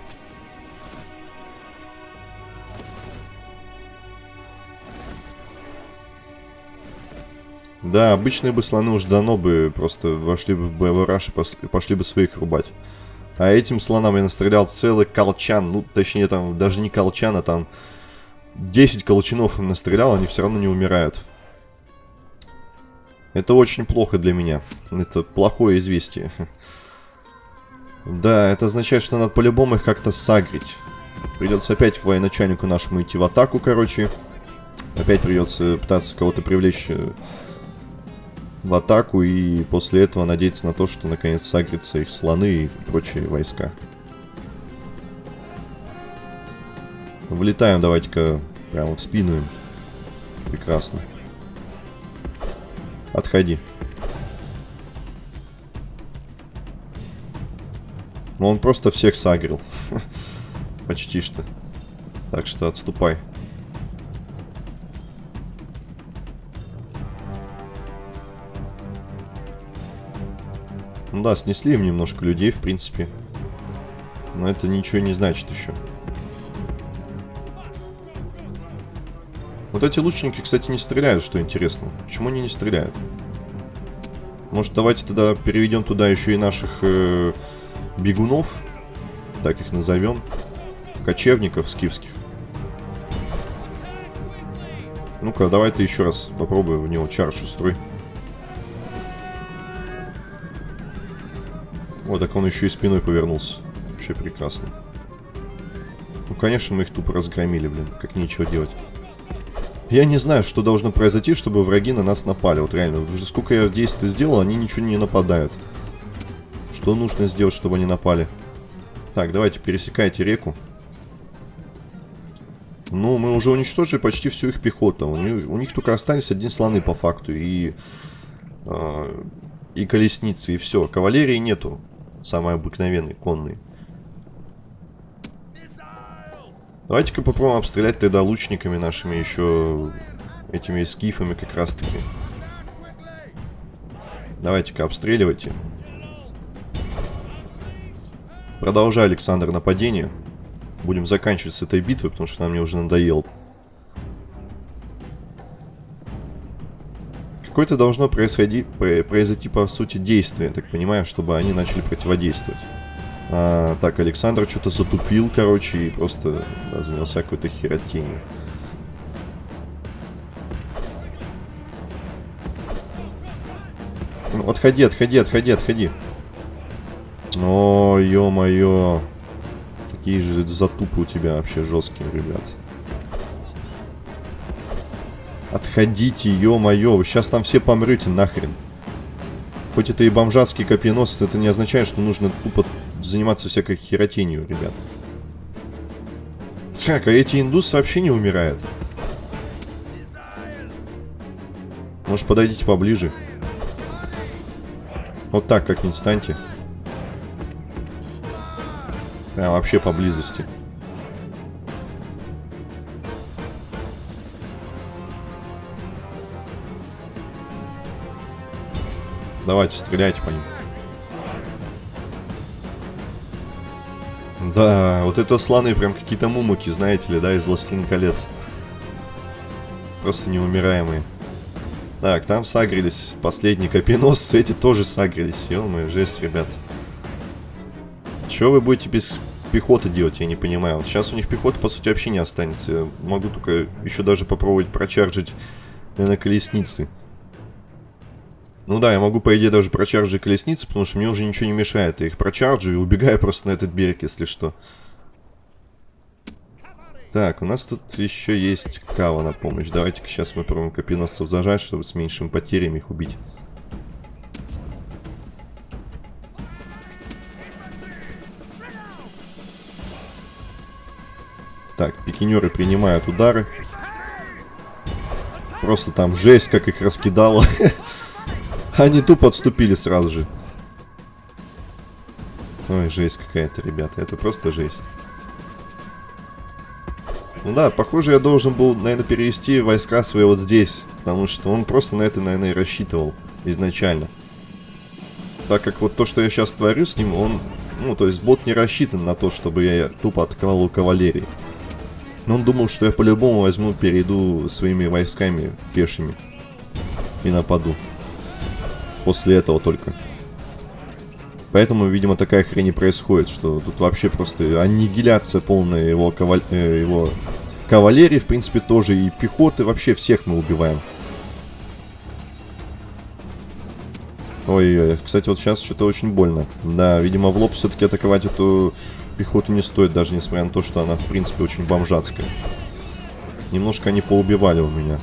Да, обычные бы слоны уж давно бы просто вошли бы в боевой раш и пошли бы своих рубать. А этим слонам я настрелял целый колчан. Ну, точнее, там даже не колчан, а там 10 колчанов им настрелял, они все равно не умирают. Это очень плохо для меня. Это плохое известие. Да, это означает, что надо по-любому их как-то сагрить. Придется опять военачальнику нашему идти в атаку, короче. Опять придется пытаться кого-то привлечь э, в атаку и после этого надеяться на то, что наконец сагрятся их слоны и прочие войска. Влетаем давайте-ка прямо в спину им. Прекрасно. Отходи. Ну, он просто всех сагрил. Почти что. Так что отступай. Ну да, снесли им немножко людей, в принципе. Но это ничего не значит еще. Вот эти лучники, кстати, не стреляют, что интересно. Почему они не стреляют? Может, давайте тогда переведем туда еще и наших э, бегунов, так их назовем, кочевников скифских. Ну-ка, давай ты еще раз попробуй в него чаршу строй. Вот так он еще и спиной повернулся. Вообще прекрасно. Ну, конечно, мы их тупо разгромили, блин. Как нечего делать. Я не знаю, что должно произойти, чтобы враги на нас напали. Вот реально, уже сколько я действий сделал, они ничего не нападают. Что нужно сделать, чтобы они напали? Так, давайте, пересекайте реку. Ну, мы уже уничтожили почти всю их пехоту. У них, у них только остались одни слоны по факту. И, э, и колесницы, и все. Кавалерии нету. Самой обыкновенной, конной. Давайте-ка попробуем обстрелять тогда лучниками нашими еще этими скифами как раз-таки. Давайте-ка обстреливайте. Продолжай, Александр, нападение. Будем заканчивать с этой битвой, потому что нам мне уже надоел. Какое-то должно происходить, произойти, по сути, действие, так понимаю, чтобы они начали противодействовать. А, так, Александр что-то затупил, короче, и просто да, занялся какой-то херотенью. Ну, отходи, отходи, отходи, отходи. О, ё-моё. Какие же затупы у тебя вообще жесткие, ребят. Отходите, ё-моё. Вы сейчас там все помрете нахрен. Хоть это и бомжатский копьеносцы, это не означает, что нужно тупо заниматься всякой херотенью, ребят. Так, а эти индусы вообще не умирают. Может, подойдите поближе. Вот так как-нибудь станьте. Прям вообще поблизости. Давайте, стреляйте по ним. Да, вот это слоны прям какие-то мумуки, знаете ли, да, из Властелин колец. Просто неумираемые. Так, там сагрились последние копьеносцы, эти тоже сагрились. ё жесть, ребят. Что вы будете без пехоты делать, я не понимаю. Вот сейчас у них пехоты, по сути, вообще не останется. Я могу только еще даже попробовать прочаржить, на колесницы. Ну да, я могу, по идее, даже прочаржить колесницы, потому что мне уже ничего не мешает. Я их прочаржу и убегаю просто на этот берег, если что. Так, у нас тут еще есть кава на помощь. Давайте-ка сейчас мы пробуем копьеносцев зажать, чтобы с меньшими потерями их убить. Так, пикинеры принимают удары. Просто там жесть, как их раскидало. Они тупо отступили сразу же. Ой, жесть какая-то, ребята. Это просто жесть. Ну да, похоже, я должен был, наверное, перевести войска свои вот здесь. Потому что он просто на это, наверное, и рассчитывал изначально. Так как вот то, что я сейчас творю с ним, он... Ну, то есть бот не рассчитан на то, чтобы я тупо открывал у кавалерии. Но он думал, что я по-любому возьму, перейду своими войсками пешими. И нападу после этого только. Поэтому, видимо, такая хрень и происходит, что тут вообще просто аннигиляция полная его, каваль... э, его кавалерии, в принципе, тоже, и пехоты, вообще всех мы убиваем. Ой, кстати, вот сейчас что-то очень больно. Да, видимо, в лоб все-таки атаковать эту пехоту не стоит, даже несмотря на то, что она, в принципе, очень бомжатская. Немножко они поубивали у меня.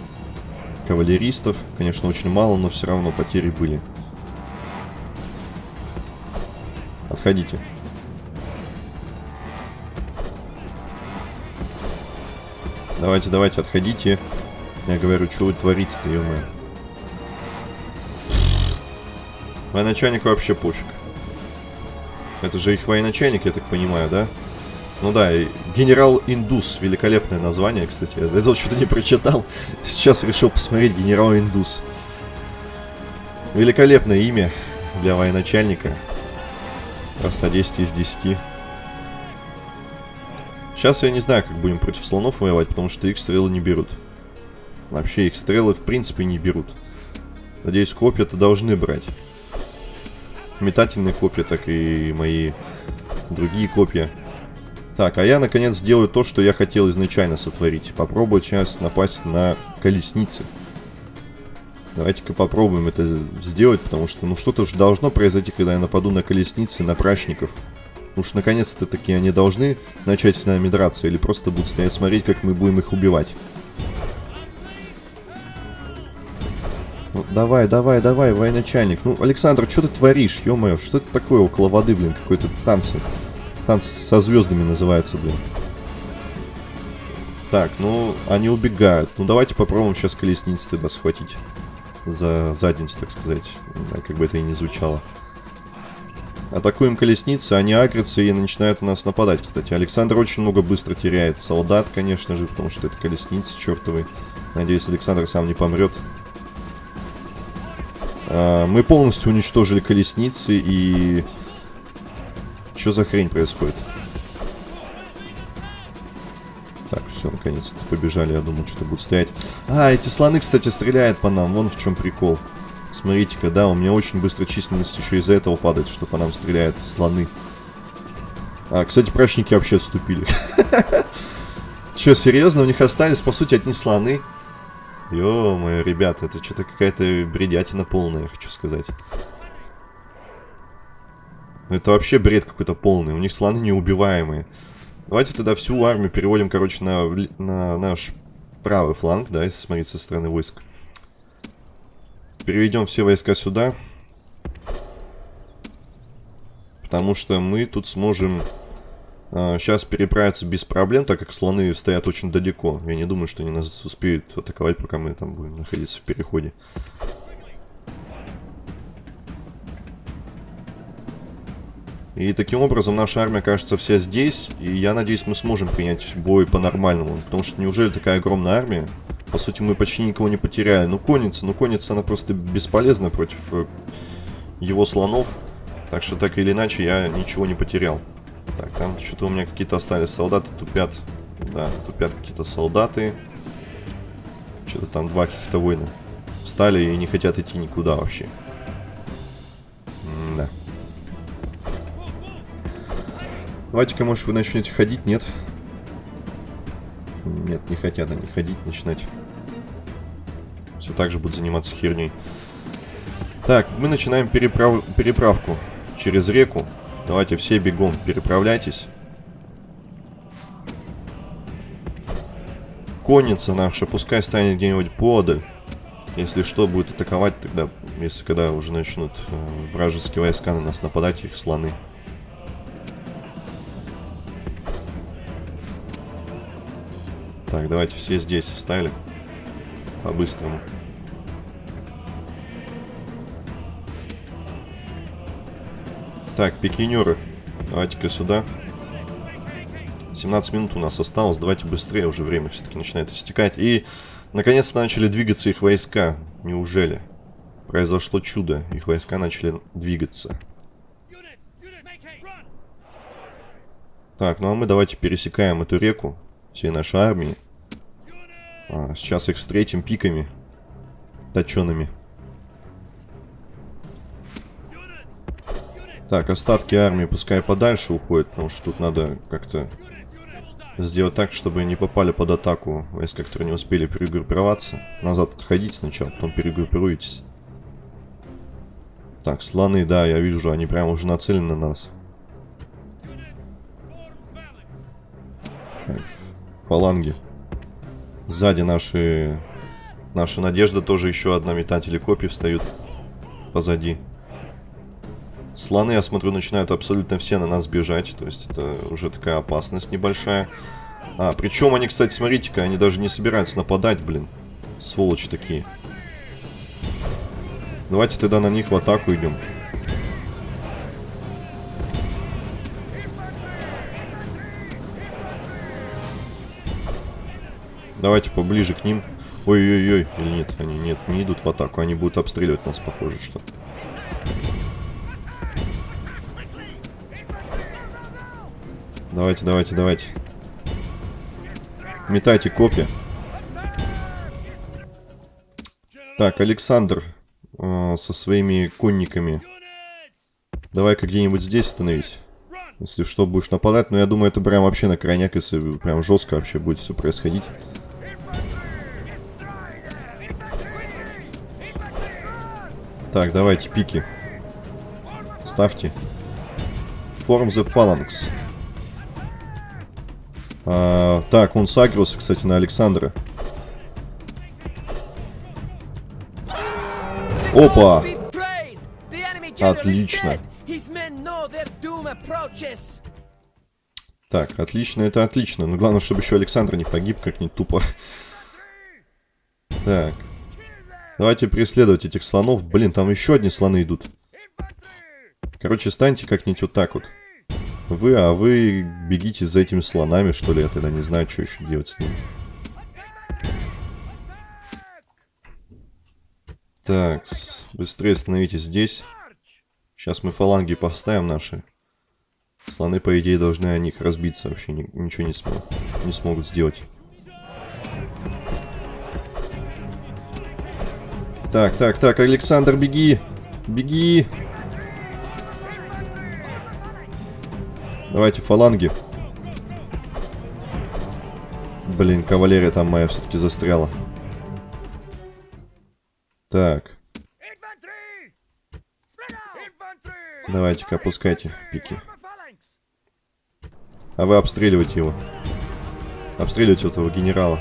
Кавалеристов, конечно, очень мало, но все равно потери были. Отходите. Давайте, давайте, отходите. Я говорю, что вы творите-то, ё Военачальник вообще пофиг. Это же их военачальник, я так понимаю, да? Ну да, генерал Индус, великолепное название, кстати. Я это что-то не прочитал. Сейчас решил посмотреть генерал Индус. Великолепное имя для военачальника. Просто 10 из 10. Сейчас я не знаю, как будем против слонов воевать, потому что их стрелы не берут. Вообще их стрелы в принципе не берут. Надеюсь, копья-то должны брать. Метательные копья, так и мои другие копья. Так, а я наконец сделаю то, что я хотел изначально сотворить. Попробую сейчас напасть на колесницы. Давайте-ка попробуем это сделать, потому что, ну, что-то же должно произойти, когда я нападу на колесницы, на прачников. Уж наконец-то таки они должны начать с нами драться, или просто будут стоять смотреть, как мы будем их убивать. Ну, давай, давай, давай, военачальник. Ну, Александр, что ты творишь? Ё-моё, что это такое около воды, блин, какой-то танцы. Танц со звездами называется, блин. Так, ну, они убегают. Ну, давайте попробуем сейчас колесницы тогда схватить за задницу, так сказать. Как бы это и не звучало. Атакуем колесницы, они агрятся и начинают на нас нападать, кстати. Александр очень много быстро теряет. Солдат, конечно же, потому что это колесницы чертовы. Надеюсь, Александр сам не помрет. А, мы полностью уничтожили колесницы и... Что за хрень происходит? Так, все, наконец-то побежали. Я думал, что будут стоять. А, эти слоны, кстати, стреляют по нам. Вон в чем прикол. Смотрите-ка, да, у меня очень быстро численность еще из-за этого падает, что по нам стреляют слоны. А, кстати, прачники вообще отступили. Че, серьезно? У них остались, по сути, одни слоны? Ё-моё, ребята, это что-то какая-то бредятина полная, я хочу сказать. Это вообще бред какой-то полный. У них слоны неубиваемые. Давайте тогда всю армию переводим, короче, на, на наш правый фланг, да, если смотреть со стороны войск. Переведем все войска сюда. Потому что мы тут сможем э, сейчас переправиться без проблем, так как слоны стоят очень далеко. Я не думаю, что они нас успеют атаковать, пока мы там будем находиться в переходе. И таким образом наша армия кажется вся здесь, и я надеюсь, мы сможем принять бой по-нормальному. Потому что неужели такая огромная армия? По сути, мы почти никого не потеряли. Ну, конница, ну, конница, она просто бесполезна против э, его слонов. Так что, так или иначе, я ничего не потерял. Так, там что-то у меня какие-то остались солдаты, тупят. Да, тупят какие-то солдаты. Что-то там два каких-то воина встали и не хотят идти никуда вообще. Давайте-ка, может, вы начнете ходить, нет? Нет, не хотят они ходить, начинать. Все так же будут заниматься херней. Так, мы начинаем переправ... переправку через реку. Давайте все бегом переправляйтесь. Конница наша, пускай станет где-нибудь подаль. Если что, будет атаковать тогда, если когда уже начнут э, вражеские войска на нас нападать, их слоны. Так, давайте все здесь встали. По-быстрому. Так, пикинеры. Давайте-ка сюда. 17 минут у нас осталось. Давайте быстрее, уже время все-таки начинает истекать. И, наконец-то, начали двигаться их войска. Неужели? Произошло чудо. Их войска начали двигаться. Так, ну а мы давайте пересекаем эту реку всей нашей армии. А, сейчас их встретим пиками точеными. Так, остатки армии пускай подальше уходят, потому что тут надо как-то сделать так, чтобы не попали под атаку войска, которые не успели перегруппироваться. Назад отходить сначала, потом перегруппируйтесь. Так, слоны, да, я вижу, они прям уже нацелены на нас. Так, фаланги. Сзади наши... Наша надежда тоже еще одна метатели копий встают позади. Слоны, я смотрю, начинают абсолютно все на нас бежать. То есть это уже такая опасность небольшая. А, причем они, кстати, смотрите-ка, они даже не собираются нападать, блин. Сволочи такие. Давайте тогда на них в атаку идем. Давайте поближе к ним. Ой-ой-ой, или нет, они нет, не идут в атаку, они будут обстреливать нас, похоже, что. Давайте, давайте, давайте. Метайте копья. Так, Александр э, со своими конниками. Давай-ка где-нибудь здесь становись. Если что, будешь нападать. Но я думаю, это прям вообще на крайняк, если прям жестко вообще будет все происходить. Так, давайте, пики. Ставьте. Form the phalanx. А, так, он сагрился, кстати, на Александра. Опа! Отлично. Так, отлично, это отлично. Но главное, чтобы еще Александр не погиб как-нибудь тупо. Так. Давайте преследовать этих слонов. Блин, там еще одни слоны идут. Короче, станьте как-нибудь вот так вот. Вы, а вы бегите за этими слонами, что ли? Я тогда не знаю, что еще делать с ними. Так, быстрее становитесь здесь. Сейчас мы фаланги поставим наши. Слоны, по идее, должны о них разбиться. Вообще ни, ничего не, смог, не смогут сделать. Так, так, так, Александр, беги! Беги! Давайте фаланги. Блин, кавалерия там моя все-таки застряла. Так. Давайте-ка опускайте пики. А вы обстреливайте его. Обстреливайте этого генерала.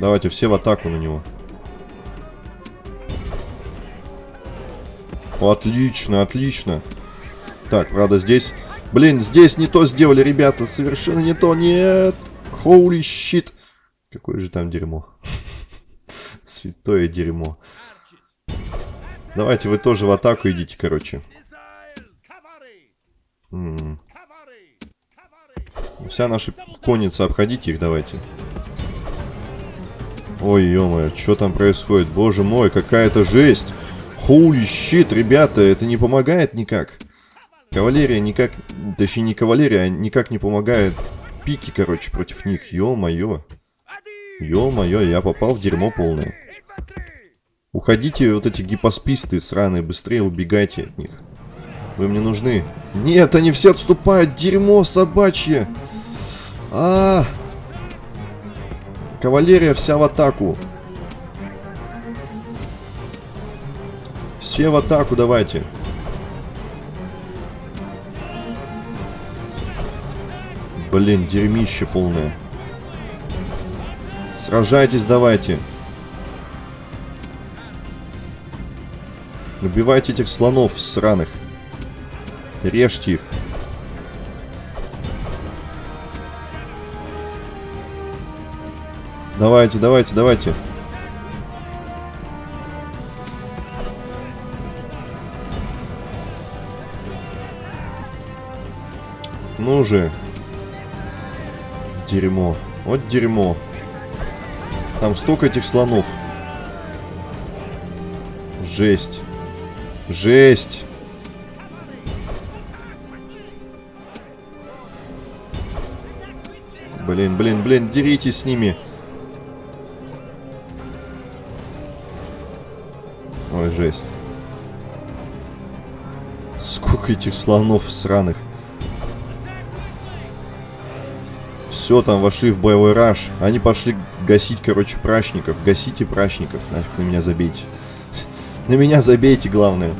Давайте все в атаку на него. Отлично, отлично. Так, правда, здесь... Блин, здесь не то сделали, ребята. Совершенно не то. Нет. Holy shit. Какое же там дерьмо. Святое дерьмо. Давайте вы тоже в атаку идите, короче. М -м. Вся наша конница, обходите их давайте. Ой, ё что там происходит? Боже мой, какая-то жесть! Holy shit, ребята, это не помогает никак. Кавалерия никак... Точнее, не кавалерия, а никак не помогает пики, короче, против них. Ё-моё. Ё-моё, я попал в дерьмо полное. Уходите, вот эти гипосписты сраные, быстрее убегайте от них. Вы мне нужны. Нет, они все отступают. Дерьмо собачье. А, -а, -а. Кавалерия вся в атаку. Все в атаку давайте. Блин, дерьмище полное. Сражайтесь давайте. Убивайте этих слонов сраных. Режьте их. Давайте, давайте, давайте. Ну же. Дерьмо. Вот дерьмо. Там столько этих слонов. Жесть. Жесть. Блин, блин, блин, деритесь с ними. Ой, жесть. Сколько этих слонов сраных. Все, там вошли в боевой раш. Они пошли гасить, короче, прачников. Гасите прачников. Нафиг на меня забейте. На меня забейте, главное.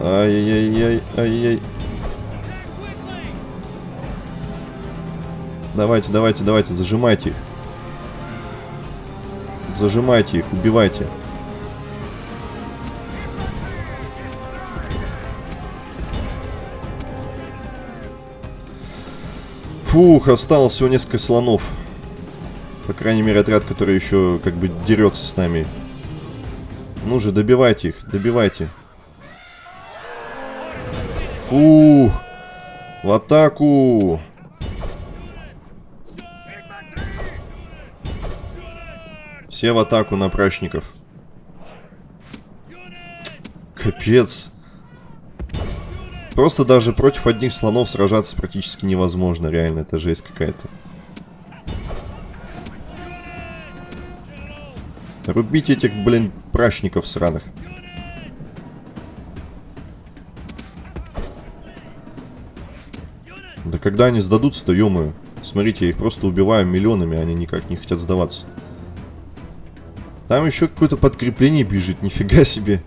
Ай-яй-яй, ай-яй. Давайте, давайте, давайте, зажимайте их. Зажимайте их, убивайте. Фух, осталось всего несколько слонов. По крайней мере, отряд, который еще как бы дерется с нами. Ну же, добивайте их, добивайте. Фух. В атаку. Все в атаку на прачников. Капец. Просто даже против одних слонов сражаться практически невозможно. Реально, это жесть какая-то. Рубите этих, блин, прачников сраных. Да когда они сдадутся-то, ё Смотрите, я их просто убиваю миллионами, они никак не хотят сдаваться. Там еще какое-то подкрепление бежит, нифига себе.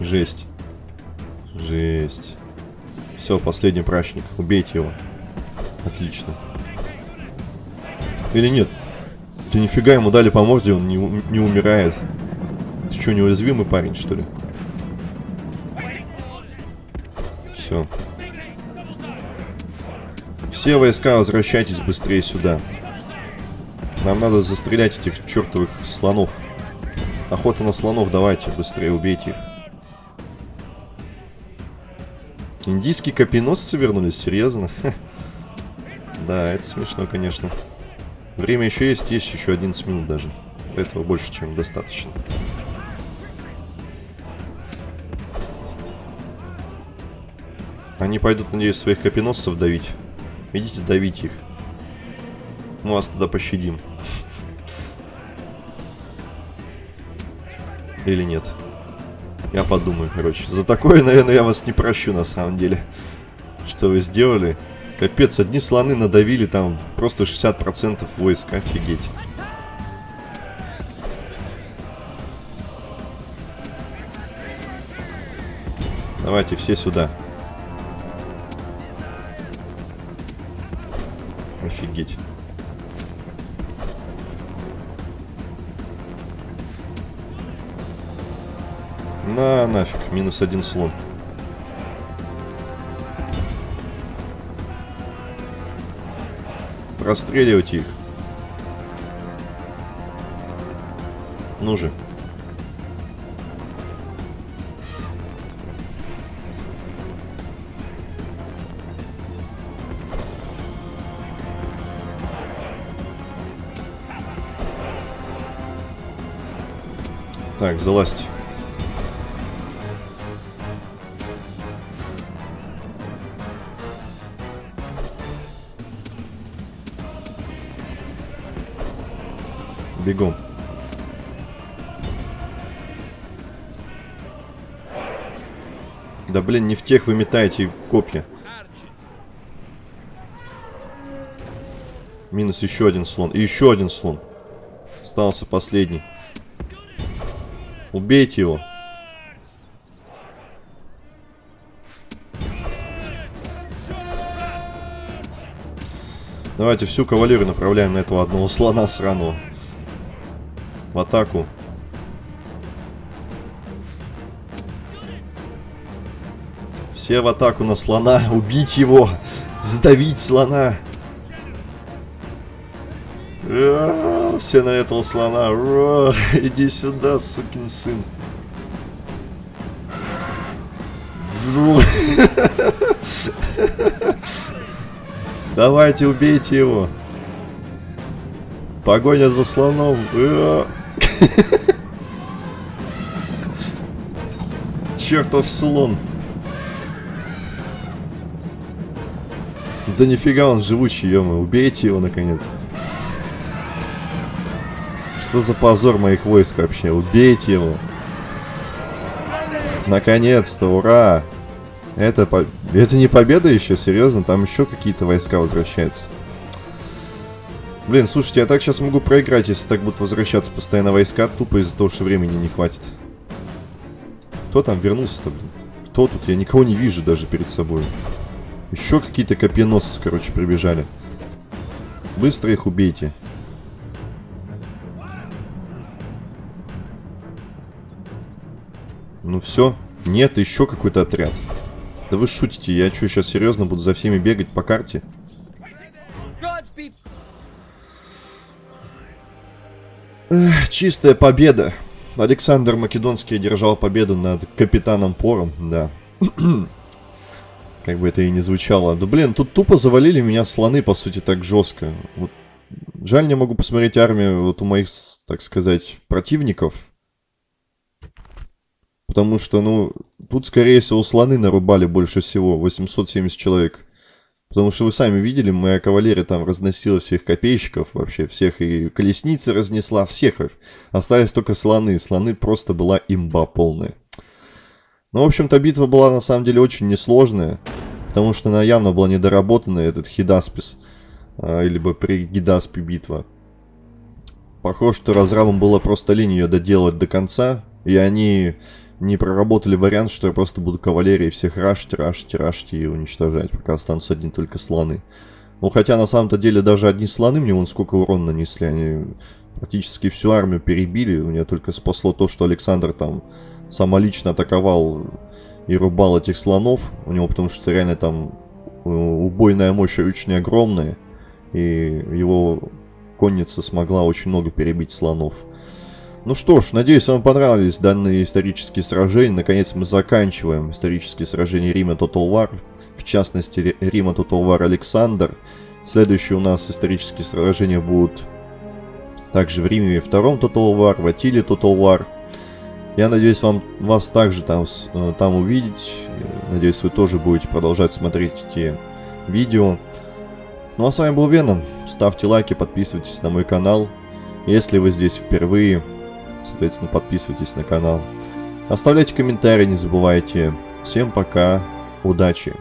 Жесть. Жесть. Все, последний прачник. Убейте его. Отлично. Или нет? Ты нифига ему дали по морде, он не, не умирает. Ты что, неуязвимый парень, что ли? Все. Все войска возвращайтесь быстрее сюда. Нам надо застрелять этих чертовых слонов. Охота на слонов, давайте, быстрее убейте их. Индийские копьеносцы вернулись? Серьезно? Да, это смешно, конечно. Время еще есть, есть еще 11 минут даже. Этого больше, чем достаточно. Они пойдут, надеюсь, своих копьеносцев давить. Идите, давить их. Мы вас тогда пощадим. Или нет? Я подумаю, короче. За такое, наверное, я вас не прощу, на самом деле. Что вы сделали? Капец, одни слоны надавили там просто 60% войск. Офигеть. Давайте все сюда. Офигеть. А, нафиг, минус один слон. Расстреливать их. Ну же. Так, залазьте. Бегом. Да блин, не в тех вы метаете копья. Минус еще один слон. И еще один слон. Остался последний. Убейте его. Давайте всю кавалерию направляем на этого одного слона сраного. В атаку. Все в атаку на слона. Убить его. Сдавить слона. Все на этого слона. Иди сюда, сукин сын. Давайте, убейте его. Погоня за слоном. Чертов слон. Да нифига он живучий, ё Убейте его, наконец. Что за позор моих войск вообще? Убейте его. Наконец-то, ура! Это, по... это не победа еще, серьезно? Там еще какие-то войска возвращаются. Блин, слушайте, я так сейчас могу проиграть, если так будут возвращаться постоянно войска, тупо из-за того, что времени не хватит. Кто там вернулся-то, блин? Кто тут? Я никого не вижу даже перед собой. Еще какие-то копьеносцы, короче, прибежали. Быстро их убейте. Ну все. Нет, еще какой-то отряд. Да вы шутите, я что, сейчас серьезно буду за всеми бегать по карте? Чистая победа. Александр Македонский одержал победу над капитаном Пором, да. Как бы это и не звучало. Да блин, тут тупо завалили меня слоны, по сути, так жестко. Вот. Жаль, не могу посмотреть армию вот у моих, так сказать, противников. Потому что, ну, тут, скорее всего, слоны нарубали больше всего. 870 человек. Потому что вы сами видели, моя кавалерия там разносила всех копейщиков вообще. Всех и колесницы разнесла, всех. Остались только слоны. Слоны просто была имба полная. Ну, в общем-то, битва была на самом деле очень несложная, потому что она явно была недоработанная, этот Хидаспис, а, либо при Гидаспе битва. Похоже, что разрабам было просто лень ее доделать до конца, и они не проработали вариант, что я просто буду кавалерией всех рашить, рашить, рашить и уничтожать, пока останутся одни только слоны. Ну, хотя на самом-то деле даже одни слоны мне вон сколько урона нанесли, они практически всю армию перебили, у меня только спасло то, что Александр там самолично атаковал и рубал этих слонов. У него потому что реально там э, убойная мощь очень огромная. И его конница смогла очень много перебить слонов. Ну что ж, надеюсь, вам понравились данные исторические сражения. Наконец мы заканчиваем исторические сражения Рима Total War. В частности, Рима Total War Александр. Следующие у нас исторические сражения будут также в Риме втором Total War, в Атиле Total War. Я надеюсь вам, вас также там, э, там увидеть. Надеюсь, вы тоже будете продолжать смотреть эти видео. Ну а с вами был Веном. Ставьте лайки, подписывайтесь на мой канал. Если вы здесь впервые, соответственно, подписывайтесь на канал. Оставляйте комментарии, не забывайте. Всем пока, удачи!